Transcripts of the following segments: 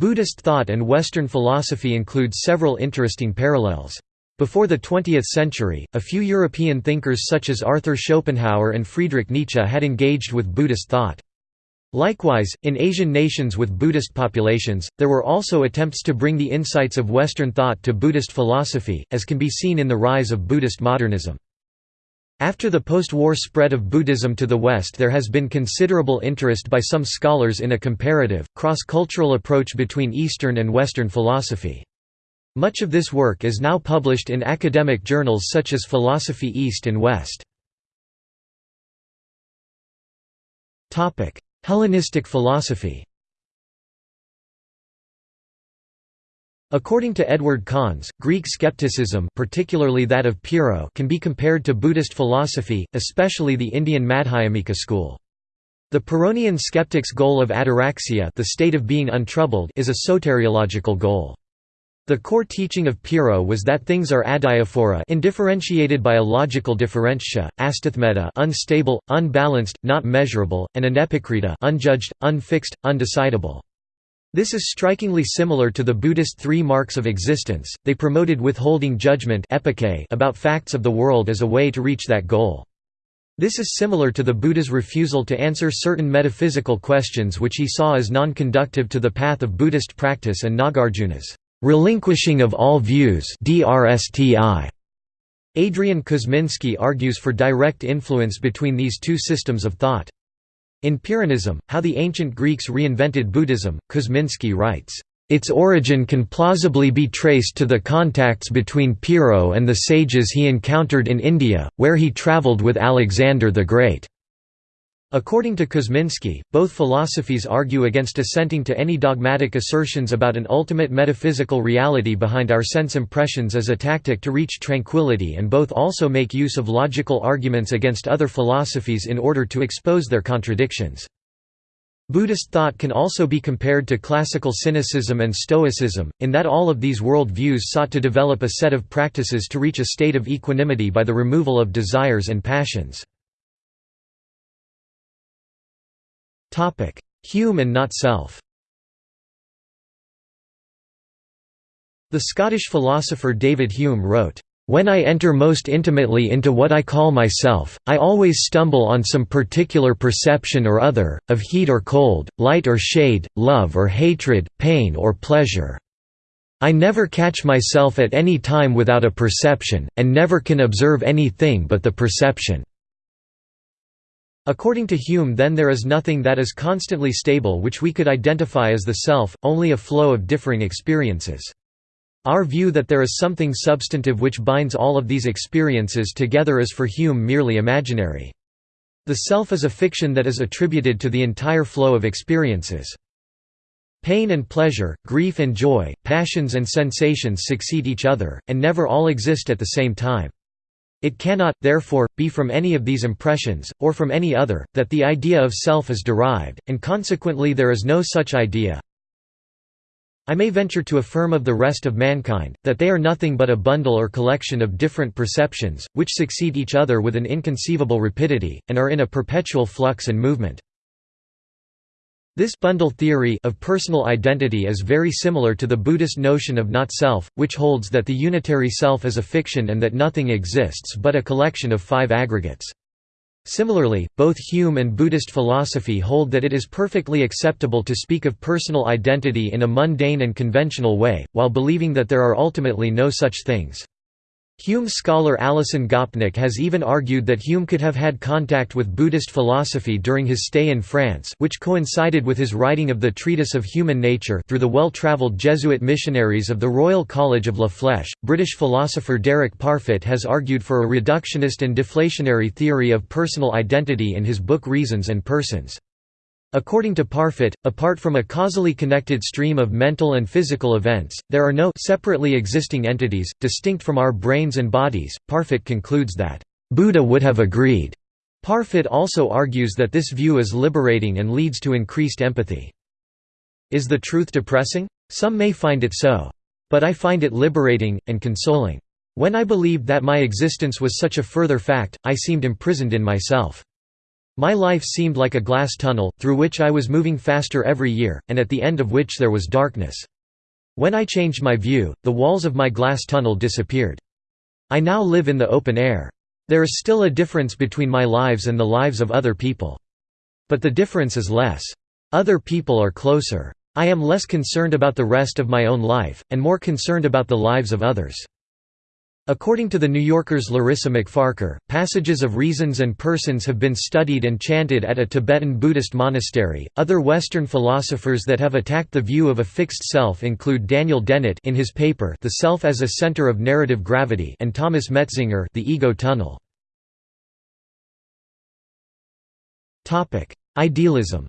Buddhist thought and Western philosophy include several interesting parallels. Before the 20th century, a few European thinkers such as Arthur Schopenhauer and Friedrich Nietzsche had engaged with Buddhist thought. Likewise, in Asian nations with Buddhist populations, there were also attempts to bring the insights of Western thought to Buddhist philosophy, as can be seen in the rise of Buddhist modernism. After the post-war spread of Buddhism to the West there has been considerable interest by some scholars in a comparative, cross-cultural approach between Eastern and Western philosophy. Much of this work is now published in academic journals such as Philosophy East and West. Hellenistic philosophy According to Edward Conze, Greek skepticism particularly that of Pyrrho can be compared to Buddhist philosophy, especially the Indian Madhyamika school. The Pyrrhonian skeptic's goal of ataraxia the state of being untroubled is a soteriological goal. The core teaching of Pyrrho was that things are adiaphora indifferentiated by a logical differentia, astathmeta unstable, unbalanced, not measurable, and anepikrita unjudged, unfixed, undecidable. This is strikingly similar to the Buddhist three marks of existence, they promoted withholding judgment about facts of the world as a way to reach that goal. This is similar to the Buddha's refusal to answer certain metaphysical questions which he saw as non-conductive to the path of Buddhist practice and Nagarjuna's relinquishing of all views Adrian Kuzminski argues for direct influence between these two systems of thought. In Pyrrhonism, How the Ancient Greeks Reinvented Buddhism, Kuzminski writes, "...its origin can plausibly be traced to the contacts between Pyrrho and the sages he encountered in India, where he travelled with Alexander the Great." According to Kuzminski, both philosophies argue against assenting to any dogmatic assertions about an ultimate metaphysical reality behind our sense impressions as a tactic to reach tranquility and both also make use of logical arguments against other philosophies in order to expose their contradictions. Buddhist thought can also be compared to classical cynicism and stoicism, in that all of these world views sought to develop a set of practices to reach a state of equanimity by the removal of desires and passions. Hume and not self The Scottish philosopher David Hume wrote, "...when I enter most intimately into what I call myself, I always stumble on some particular perception or other, of heat or cold, light or shade, love or hatred, pain or pleasure. I never catch myself at any time without a perception, and never can observe anything but the perception." According to Hume then there is nothing that is constantly stable which we could identify as the self, only a flow of differing experiences. Our view that there is something substantive which binds all of these experiences together is for Hume merely imaginary. The self is a fiction that is attributed to the entire flow of experiences. Pain and pleasure, grief and joy, passions and sensations succeed each other, and never all exist at the same time. It cannot, therefore, be from any of these impressions, or from any other, that the idea of self is derived, and consequently there is no such idea. I may venture to affirm of the rest of mankind, that they are nothing but a bundle or collection of different perceptions, which succeed each other with an inconceivable rapidity, and are in a perpetual flux and movement. This bundle theory of personal identity is very similar to the Buddhist notion of not-self, which holds that the unitary self is a fiction and that nothing exists but a collection of five aggregates. Similarly, both Hume and Buddhist philosophy hold that it is perfectly acceptable to speak of personal identity in a mundane and conventional way, while believing that there are ultimately no such things. Hume scholar Alison Gopnik has even argued that Hume could have had contact with Buddhist philosophy during his stay in France which coincided with his writing of the Treatise of Human Nature through the well-travelled Jesuit missionaries of the Royal College of La Flèche. British philosopher Derek Parfit has argued for a reductionist and deflationary theory of personal identity in his book Reasons and Persons. According to Parfit, apart from a causally connected stream of mental and physical events, there are no separately existing entities, distinct from our brains and bodies. Parfit concludes that, Buddha would have agreed. Parfit also argues that this view is liberating and leads to increased empathy. Is the truth depressing? Some may find it so. But I find it liberating, and consoling. When I believed that my existence was such a further fact, I seemed imprisoned in myself. My life seemed like a glass tunnel, through which I was moving faster every year, and at the end of which there was darkness. When I changed my view, the walls of my glass tunnel disappeared. I now live in the open air. There is still a difference between my lives and the lives of other people. But the difference is less. Other people are closer. I am less concerned about the rest of my own life, and more concerned about the lives of others. According to The New Yorker's Larissa Macfarquhar, passages of reasons and persons have been studied and chanted at a Tibetan Buddhist monastery. Other Western philosophers that have attacked the view of a fixed self include Daniel Dennett in his paper The Self as a Center of Narrative Gravity and Thomas Metzinger The Ego Tunnel. Topic: Idealism.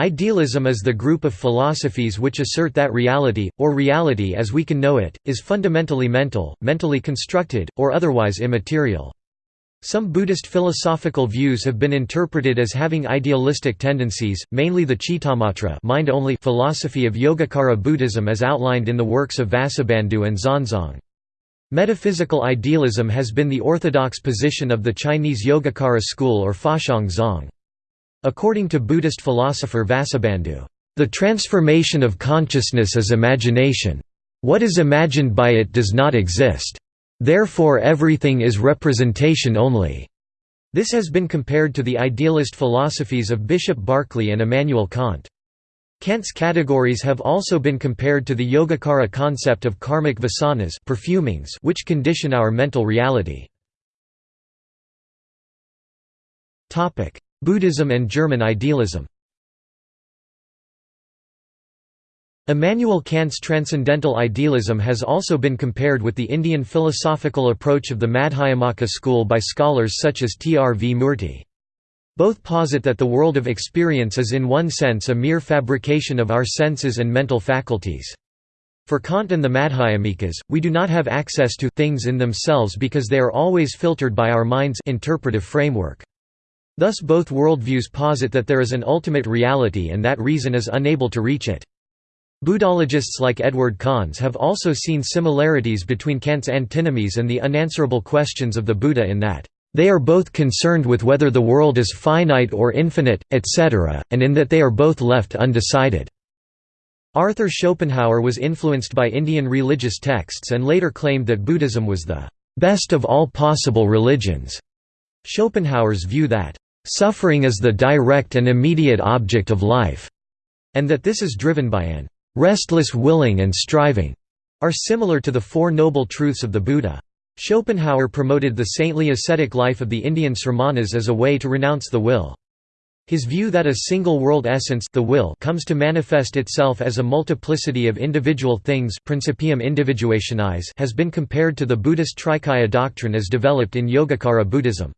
Idealism is the group of philosophies which assert that reality, or reality as we can know it, is fundamentally mental, mentally constructed, or otherwise immaterial. Some Buddhist philosophical views have been interpreted as having idealistic tendencies, mainly the Chittamatra mind-only philosophy of Yogacara Buddhism as outlined in the works of Vasubandhu and Xuanzang. Metaphysical idealism has been the orthodox position of the Chinese Yogacara school or Faxiang Zong. According to Buddhist philosopher Vasubandhu, "...the transformation of consciousness is imagination. What is imagined by it does not exist. Therefore everything is representation only." This has been compared to the idealist philosophies of Bishop Berkeley and Immanuel Kant. Kant's categories have also been compared to the Yogacara concept of karmic vasanas perfumings which condition our mental reality. Buddhism and German idealism Immanuel Kant's transcendental idealism has also been compared with the Indian philosophical approach of the Madhyamaka school by scholars such as T. R. V. Murty. Both posit that the world of experience is in one sense a mere fabrication of our senses and mental faculties. For Kant and the Madhyamikas, we do not have access to things in themselves because they are always filtered by our mind's interpretive framework. Thus both worldviews posit that there is an ultimate reality and that reason is unable to reach it. Buddhologists like Edward Conze have also seen similarities between Kant's antinomies and the unanswerable questions of the Buddha in that, "...they are both concerned with whether the world is finite or infinite, etc., and in that they are both left undecided." Arthur Schopenhauer was influenced by Indian religious texts and later claimed that Buddhism was the "...best of all possible religions." Schopenhauer's view that Suffering is the direct and immediate object of life, and that this is driven by an restless willing and striving, are similar to the Four Noble Truths of the Buddha. Schopenhauer promoted the saintly ascetic life of the Indian Sramanas as a way to renounce the will. His view that a single world essence the will comes to manifest itself as a multiplicity of individual things principium individuationis has been compared to the Buddhist Trikaya doctrine as developed in Yogacara Buddhism.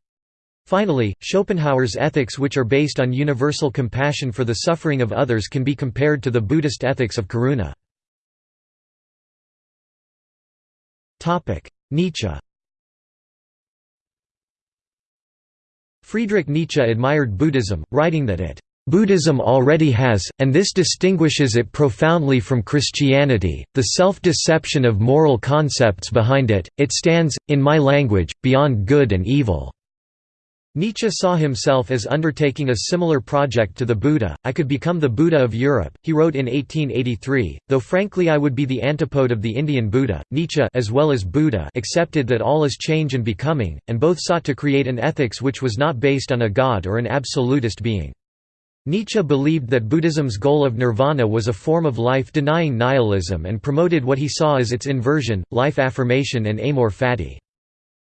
Finally, Schopenhauer's ethics which are based on universal compassion for the suffering of others can be compared to the Buddhist ethics of karuna. Nietzsche Friedrich Nietzsche admired Buddhism, writing that it Buddhism already has, and this distinguishes it profoundly from Christianity, the self-deception of moral concepts behind it, it stands, in my language, beyond good and evil. Nietzsche saw himself as undertaking a similar project to the Buddha, I could become the Buddha of Europe, he wrote in 1883, though frankly I would be the antipode of the Indian Buddha. Nietzsche as well as Buddha accepted that all is change and becoming, and both sought to create an ethics which was not based on a god or an absolutist being. Nietzsche believed that Buddhism's goal of nirvana was a form of life-denying nihilism and promoted what he saw as its inversion, life affirmation and amor fati.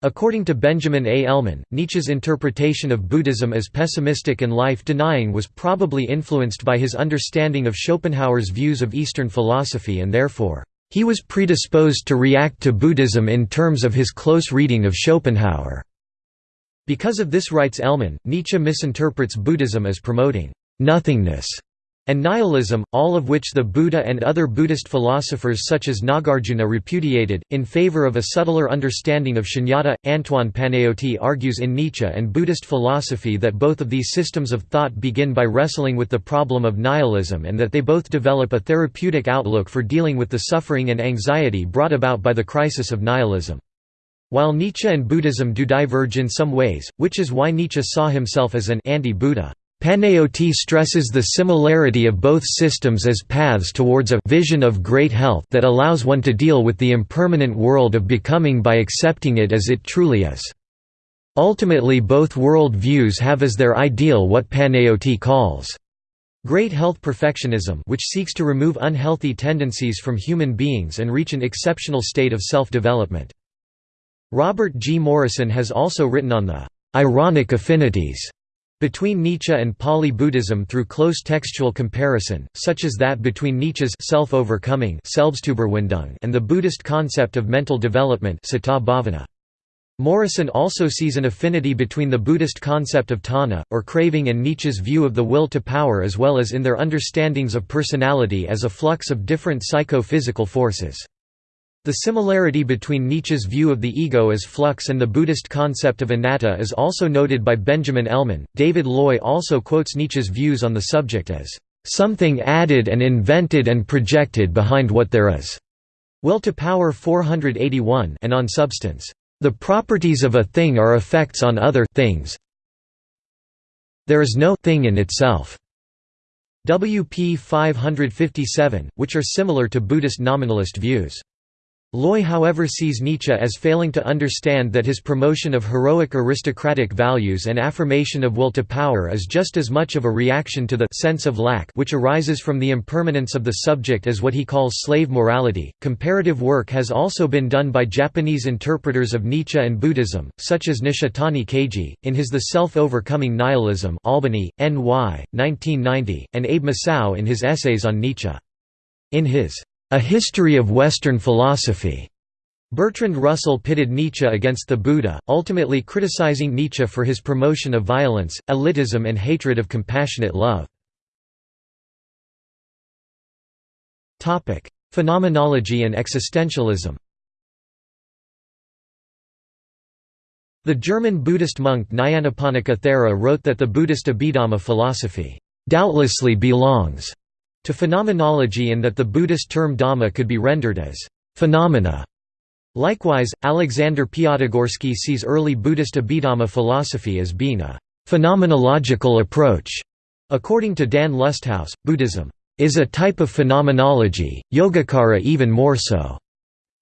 According to Benjamin A. Elman, Nietzsche's interpretation of Buddhism as pessimistic and life-denying was probably influenced by his understanding of Schopenhauer's views of Eastern philosophy and therefore, he was predisposed to react to Buddhism in terms of his close reading of Schopenhauer. Because of this writes Elman, Nietzsche misinterprets Buddhism as promoting nothingness and nihilism, all of which the Buddha and other Buddhist philosophers such as Nagarjuna repudiated, in favor of a subtler understanding of shunyata. Antoine Panaïoti argues in Nietzsche and Buddhist philosophy that both of these systems of thought begin by wrestling with the problem of nihilism and that they both develop a therapeutic outlook for dealing with the suffering and anxiety brought about by the crisis of nihilism. While Nietzsche and Buddhism do diverge in some ways, which is why Nietzsche saw himself as an anti-Buddha. Panaïoti stresses the similarity of both systems as paths towards a vision of great health that allows one to deal with the impermanent world of becoming by accepting it as it truly is. Ultimately both world views have as their ideal what Panaïoti calls great health perfectionism which seeks to remove unhealthy tendencies from human beings and reach an exceptional state of self-development. Robert G. Morrison has also written on the ironic affinities between Nietzsche and Pali Buddhism through close textual comparison, such as that between Nietzsche's self-overcoming and the Buddhist concept of mental development Morrison also sees an affinity between the Buddhist concept of tanha, or craving and Nietzsche's view of the will to power as well as in their understandings of personality as a flux of different psycho-physical forces. The similarity between Nietzsche's view of the ego as flux and the Buddhist concept of anatta is also noted by Benjamin Elman. David Loy also quotes Nietzsche's views on the subject as something added and invented and projected behind what there is. Will to Power 481 and on substance. The properties of a thing are effects on other things. There is no thing in itself. WP 557, which are similar to Buddhist nominalist views. Loy however sees Nietzsche as failing to understand that his promotion of heroic aristocratic values and affirmation of will to power is just as much of a reaction to the sense of lack which arises from the impermanence of the subject as what he calls slave morality. Comparative work has also been done by Japanese interpreters of Nietzsche and Buddhism, such as Nishitani Keiji, in his The Self-Overcoming Nihilism Albany, NY, 1990, and Abe Masao in his essays on Nietzsche. In his a History of Western Philosophy. Bertrand Russell pitted Nietzsche against the Buddha, ultimately criticizing Nietzsche for his promotion of violence, elitism and hatred of compassionate love. Phenomenology and existentialism The German Buddhist monk Nyanaponika Thera wrote that the Buddhist Abhidhamma philosophy doubtlessly belongs to phenomenology and that the Buddhist term Dhamma could be rendered as phenomena. Likewise, Alexander Piatigorsky sees early Buddhist Abhidhamma philosophy as being a phenomenological approach. According to Dan Lusthaus, Buddhism is a type of phenomenology, Yogacara even more so.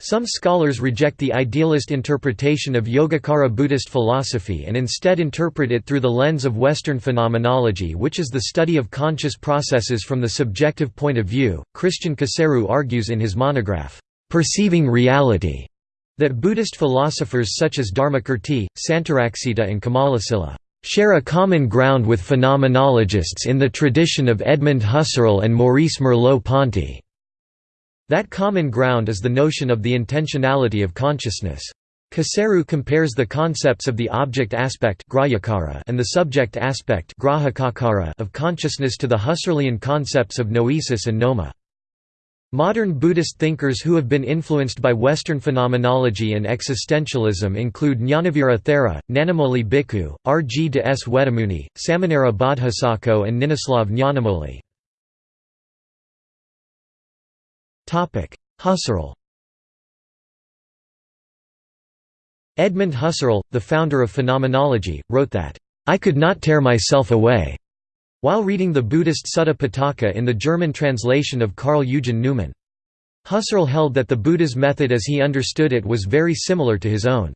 Some scholars reject the idealist interpretation of Yogacara Buddhist philosophy and instead interpret it through the lens of Western phenomenology, which is the study of conscious processes from the subjective point of view. Christian Coseru argues in his monograph, Perceiving Reality, that Buddhist philosophers such as Dharmakirti, Santaraksita, and Kamalasila share a common ground with phenomenologists in the tradition of Edmund Husserl and Maurice Merleau-Ponty. That common ground is the notion of the intentionality of consciousness. Coseru compares the concepts of the object aspect and the subject aspect of consciousness to the Husserlian concepts of noesis and noema. Modern Buddhist thinkers who have been influenced by Western phenomenology and existentialism include Jnanavira Thera, Nanamoli Bhikkhu, R. G. de S. Wettimuny, Samanera Bodhisattva and Ninislav Nyanamoli. Husserl Edmund Husserl, the founder of phenomenology, wrote that, "...I could not tear myself away." while reading the Buddhist Sutta Pitaka in the German translation of Karl Eugen Neumann. Husserl held that the Buddha's method as he understood it was very similar to his own.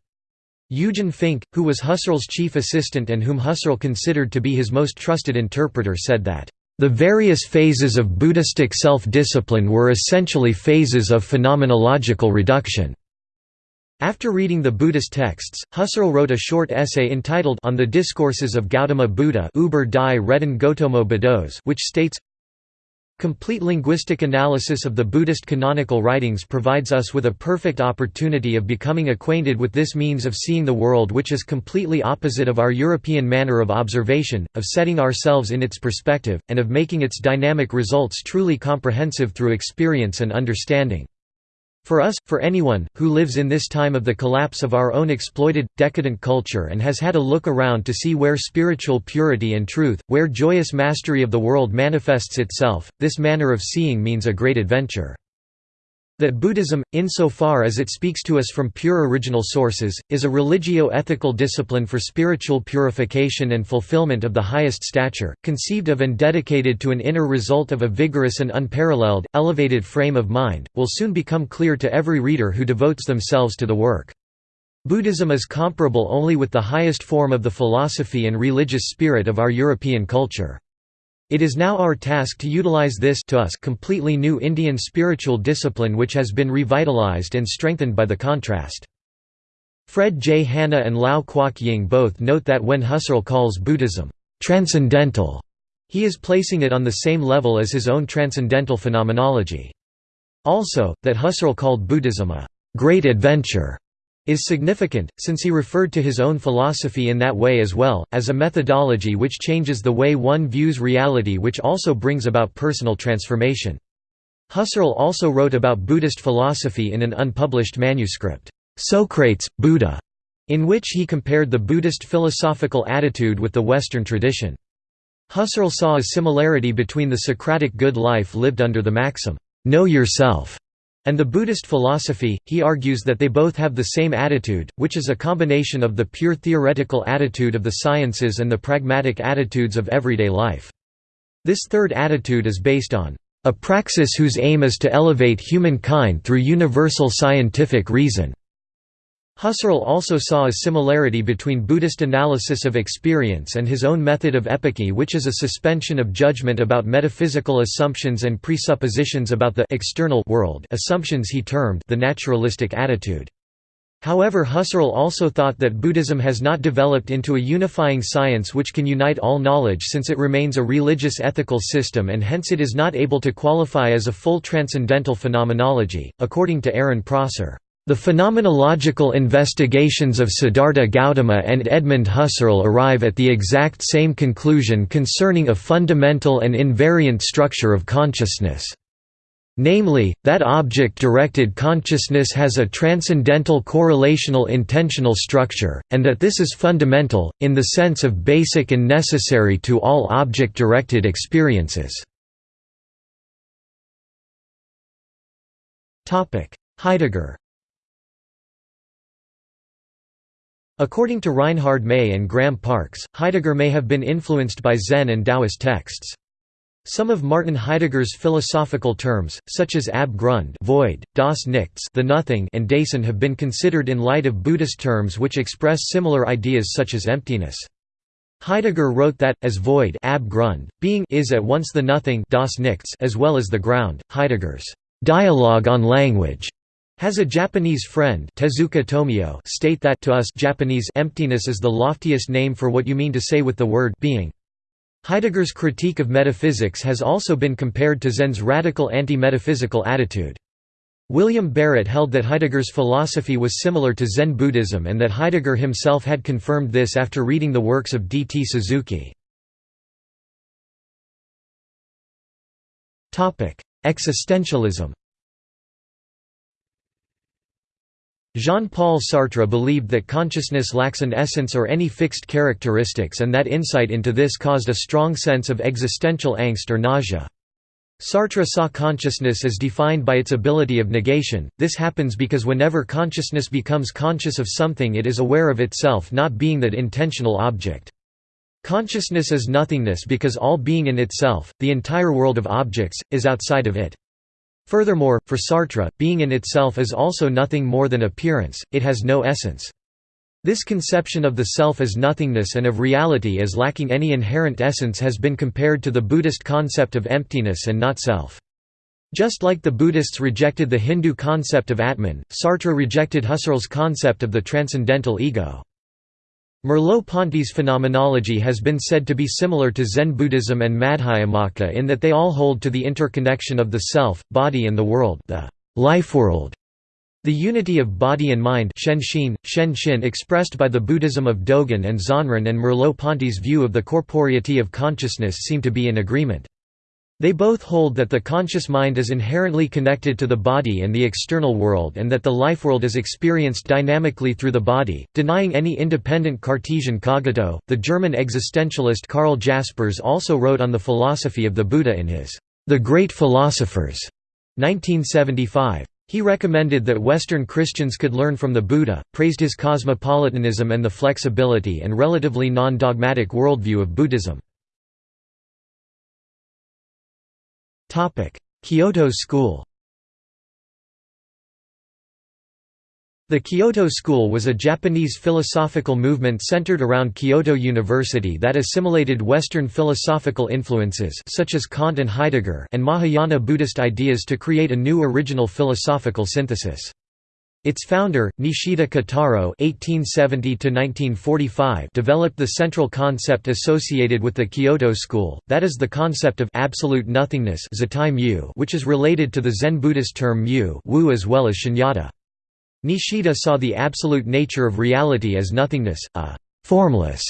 Eugen Fink, who was Husserl's chief assistant and whom Husserl considered to be his most trusted interpreter said that, the various phases of Buddhistic self-discipline were essentially phases of phenomenological reduction. After reading the Buddhist texts, Husserl wrote a short essay entitled On the Discourses of Gautama Buddha Uber die Reden Gotamo which states, Complete linguistic analysis of the Buddhist canonical writings provides us with a perfect opportunity of becoming acquainted with this means of seeing the world which is completely opposite of our European manner of observation, of setting ourselves in its perspective, and of making its dynamic results truly comprehensive through experience and understanding. For us, for anyone, who lives in this time of the collapse of our own exploited, decadent culture and has had a look around to see where spiritual purity and truth, where joyous mastery of the world manifests itself, this manner of seeing means a great adventure. That Buddhism, insofar as it speaks to us from pure original sources, is a religio-ethical discipline for spiritual purification and fulfillment of the highest stature, conceived of and dedicated to an inner result of a vigorous and unparalleled, elevated frame of mind, will soon become clear to every reader who devotes themselves to the work. Buddhism is comparable only with the highest form of the philosophy and religious spirit of our European culture. It is now our task to utilize this to us completely new Indian spiritual discipline which has been revitalized and strengthened by the contrast. Fred J. Hanna and Lau Kwok Ying both note that when Husserl calls Buddhism transcendental, he is placing it on the same level as his own transcendental phenomenology. Also, that Husserl called Buddhism a great adventure is significant, since he referred to his own philosophy in that way as well, as a methodology which changes the way one views reality which also brings about personal transformation. Husserl also wrote about Buddhist philosophy in an unpublished manuscript, Socrates, Buddha, in which he compared the Buddhist philosophical attitude with the Western tradition. Husserl saw a similarity between the Socratic good life lived under the maxim, "'Know yourself' And the Buddhist philosophy, he argues that they both have the same attitude, which is a combination of the pure theoretical attitude of the sciences and the pragmatic attitudes of everyday life. This third attitude is based on a praxis whose aim is to elevate humankind through universal scientific reason. Husserl also saw a similarity between Buddhist analysis of experience and his own method of epoché which is a suspension of judgment about metaphysical assumptions and presuppositions about the external world assumptions he termed the naturalistic attitude. However Husserl also thought that Buddhism has not developed into a unifying science which can unite all knowledge since it remains a religious ethical system and hence it is not able to qualify as a full transcendental phenomenology, according to Aaron Prosser. The phenomenological investigations of Siddhartha Gautama and Edmund Husserl arrive at the exact same conclusion concerning a fundamental and invariant structure of consciousness. Namely, that object-directed consciousness has a transcendental correlational intentional structure, and that this is fundamental, in the sense of basic and necessary to all object-directed experiences. Heidegger According to Reinhard May and Graham Parkes, Heidegger may have been influenced by Zen and Taoist texts. Some of Martin Heidegger's philosophical terms, such as ab grund void, das Nichts the nothing and Dasein have been considered in light of Buddhist terms which express similar ideas such as emptiness. Heidegger wrote that, as void ab grund, being is at once the nothing das Nichts as well as the ground. Heidegger's dialogue on language has a Japanese friend Tezuka Tomio state that to us Japanese emptiness is the loftiest name for what you mean to say with the word being. Heidegger's critique of metaphysics has also been compared to Zen's radical anti-metaphysical attitude. William Barrett held that Heidegger's philosophy was similar to Zen Buddhism and that Heidegger himself had confirmed this after reading the works of D. T. Suzuki. Existentialism Jean-Paul Sartre believed that consciousness lacks an essence or any fixed characteristics and that insight into this caused a strong sense of existential angst or nausea. Sartre saw consciousness as defined by its ability of negation, this happens because whenever consciousness becomes conscious of something it is aware of itself not being that intentional object. Consciousness is nothingness because all being in itself, the entire world of objects, is outside of it. Furthermore, for Sartre, being in itself is also nothing more than appearance, it has no essence. This conception of the self as nothingness and of reality as lacking any inherent essence has been compared to the Buddhist concept of emptiness and not self. Just like the Buddhists rejected the Hindu concept of Atman, Sartre rejected Husserl's concept of the transcendental ego. Merleau-Ponty's phenomenology has been said to be similar to Zen Buddhism and Madhyamaka in that they all hold to the interconnection of the self, body and the world the life world. The unity of body and mind Shenshin, Shenshin expressed by the Buddhism of Dogen and Zonrin and Merleau-Ponty's view of the corporeity of consciousness seem to be in agreement. They both hold that the conscious mind is inherently connected to the body and the external world and that the life world is experienced dynamically through the body, denying any independent Cartesian cogito. The German existentialist Karl Jaspers also wrote on the philosophy of the Buddha in his The Great Philosophers 1975. He recommended that Western Christians could learn from the Buddha, praised his cosmopolitanism and the flexibility and relatively non-dogmatic worldview of Buddhism. Kyoto School The Kyoto School was a Japanese philosophical movement centered around Kyoto University that assimilated Western philosophical influences such as Kant and Heidegger and Mahayana Buddhist ideas to create a new original philosophical synthesis. Its founder, Nishida Kotaro (1870–1945), developed the central concept associated with the Kyoto school, that is the concept of absolute nothingness, which is related to the Zen Buddhist term mu, wu as well as shunyata. Nishida saw the absolute nature of reality as nothingness, a formless,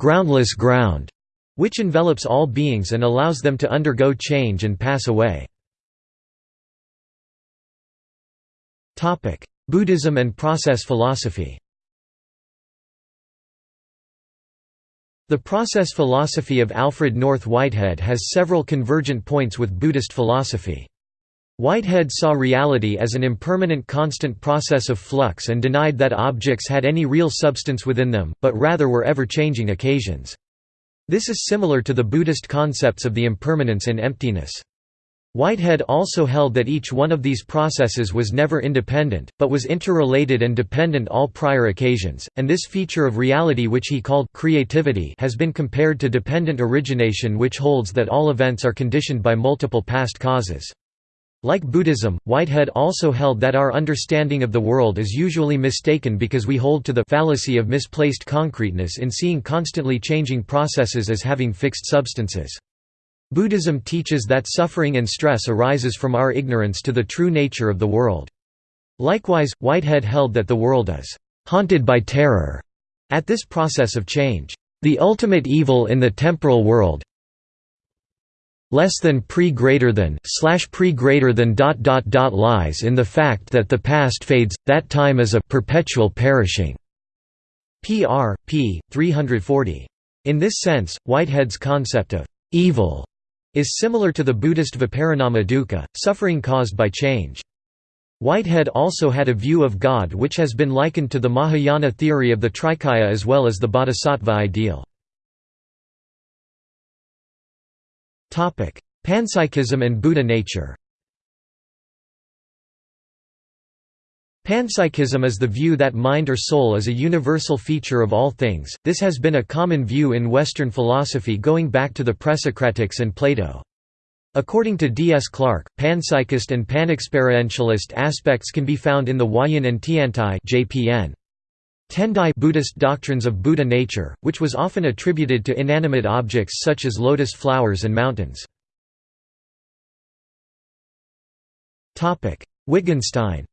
groundless ground, which envelops all beings and allows them to undergo change and pass away. Buddhism and process philosophy The process philosophy of Alfred North Whitehead has several convergent points with Buddhist philosophy. Whitehead saw reality as an impermanent constant process of flux and denied that objects had any real substance within them, but rather were ever-changing occasions. This is similar to the Buddhist concepts of the impermanence and emptiness. Whitehead also held that each one of these processes was never independent, but was interrelated and dependent all prior occasions, and this feature of reality which he called creativity has been compared to dependent origination which holds that all events are conditioned by multiple past causes. Like Buddhism, Whitehead also held that our understanding of the world is usually mistaken because we hold to the fallacy of misplaced concreteness in seeing constantly changing processes as having fixed substances. Buddhism teaches that suffering and stress arises from our ignorance to the true nature of the world. Likewise, Whitehead held that the world is haunted by terror at this process of change. The ultimate evil in the temporal world, less than pre greater than slash pre greater than dot dot dot lies in the fact that the past fades that time is a perpetual perishing pr p 340 in this sense whitehead's concept of evil is similar to the buddhist viparinama dukkha suffering caused by change Whitehead also had a view of God which has been likened to the Mahayana theory of the Trikaya as well as the Bodhisattva ideal. Panpsychism and Buddha nature Panpsychism is the view that mind or soul is a universal feature of all things, this has been a common view in Western philosophy going back to the Presocratics and Plato. According to D. S. Clarke, panpsychist and panexperientialist aspects can be found in the Huayan and Tiantai JPN. Tendai Buddhist doctrines of Buddha nature, which was often attributed to inanimate objects such as lotus flowers and mountains. Wittgenstein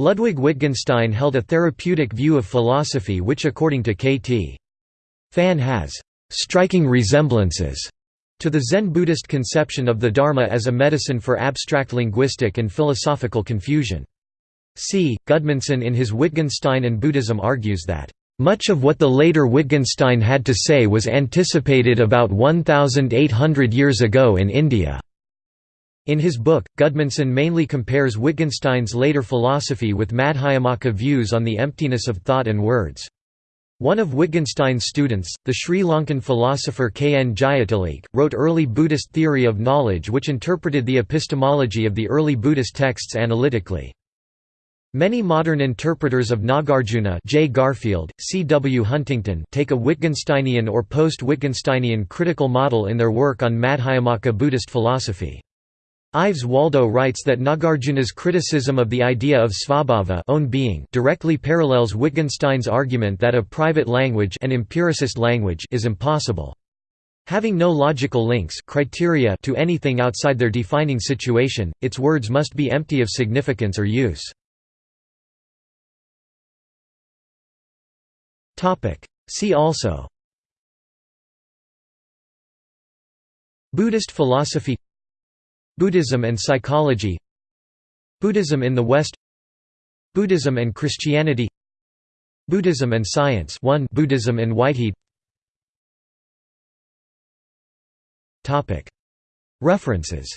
Ludwig Wittgenstein held a therapeutic view of philosophy which according to K.T. Fan has «striking resemblances» to the Zen Buddhist conception of the Dharma as a medicine for abstract linguistic and philosophical confusion. C. Gudmundsson in his Wittgenstein and Buddhism argues that, "...much of what the later Wittgenstein had to say was anticipated about 1,800 years ago in India." In his book, Gudmundsson mainly compares Wittgenstein's later philosophy with Madhyamaka views on the emptiness of thought and words. One of Wittgenstein's students, the Sri Lankan philosopher K. N. Jayatilleke, wrote early Buddhist theory of knowledge which interpreted the epistemology of the early Buddhist texts analytically. Many modern interpreters of Nagarjuna J. Garfield, C. W. Huntington take a Wittgensteinian or post-Wittgensteinian critical model in their work on Madhyamaka Buddhist philosophy. Ives Waldo writes that Nagarjuna's criticism of the idea of svabhava own being directly parallels Wittgenstein's argument that a private language an empiricist language is impossible. Having no logical links criteria to anything outside their defining situation, its words must be empty of significance or use. See also Buddhist philosophy Buddhism and psychology Buddhism in the West Buddhism and Christianity Buddhism and science 1 Buddhism and Whitehead. References